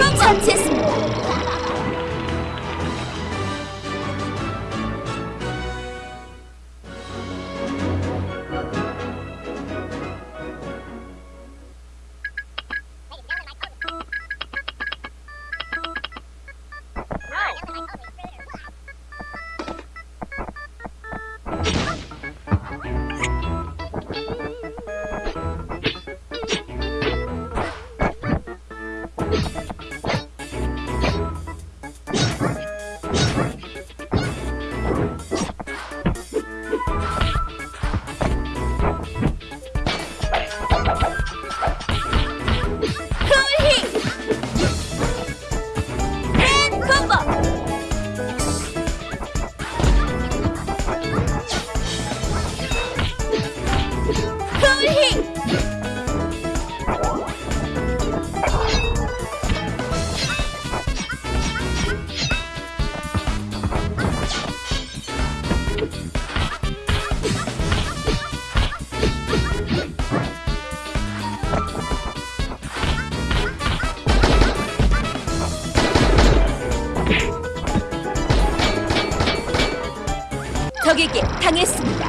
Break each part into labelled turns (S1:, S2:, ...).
S1: 적을 처치했습니다. 당했습니다.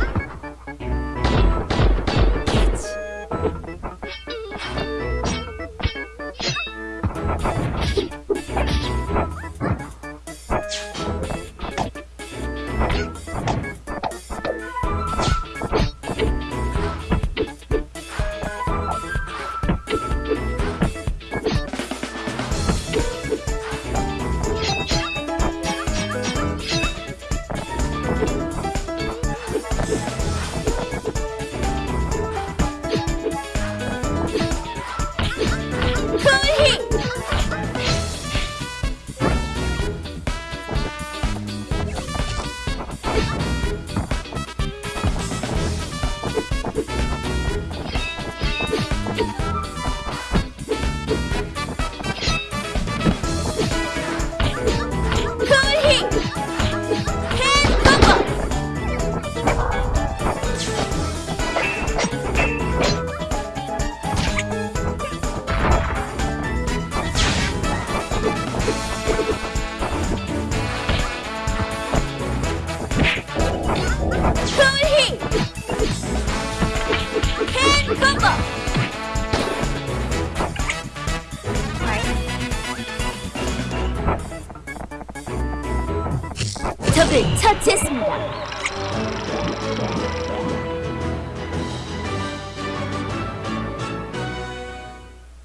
S1: 적을 처치했습니다.